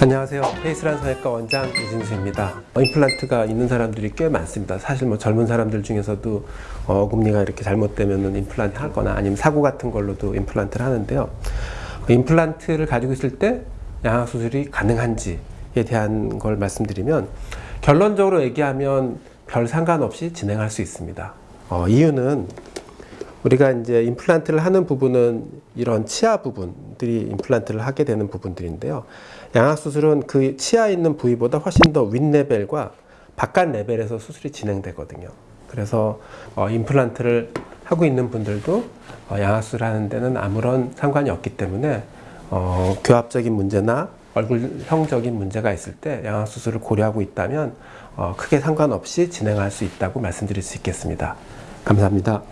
안녕하세요. 페이스란 성형외과 원장 이진수입니다. 어, 임플란트가 있는 사람들이 꽤 많습니다. 사실 뭐 젊은 사람들 중에서도 어, 어금니가 이렇게 잘못되면 임플란트 할 거나 아니면 사고 같은 걸로도 임플란트를 하는데요. 어, 임플란트를 가지고 있을 때 양악 수술이 가능한지에 대한 걸 말씀드리면 결론적으로 얘기하면 별 상관없이 진행할 수 있습니다. 어, 이유는 우리가 이제 임플란트를 하는 부분은 이런 치아 부분들이 임플란트를 하게 되는 부분들인데요. 양악 수술은 그 치아에 있는 부위보다 훨씬 더 윗레벨과 바깥 레벨에서 수술이 진행되거든요. 그래서 어, 임플란트를 하고 있는 분들도 어, 양악 수술 하는 데는 아무런 상관이 없기 때문에 어, 교합적인 문제나 얼굴형적인 문제가 있을 때 양악 수술을 고려하고 있다면 어, 크게 상관없이 진행할 수 있다고 말씀드릴 수 있겠습니다. 감사합니다.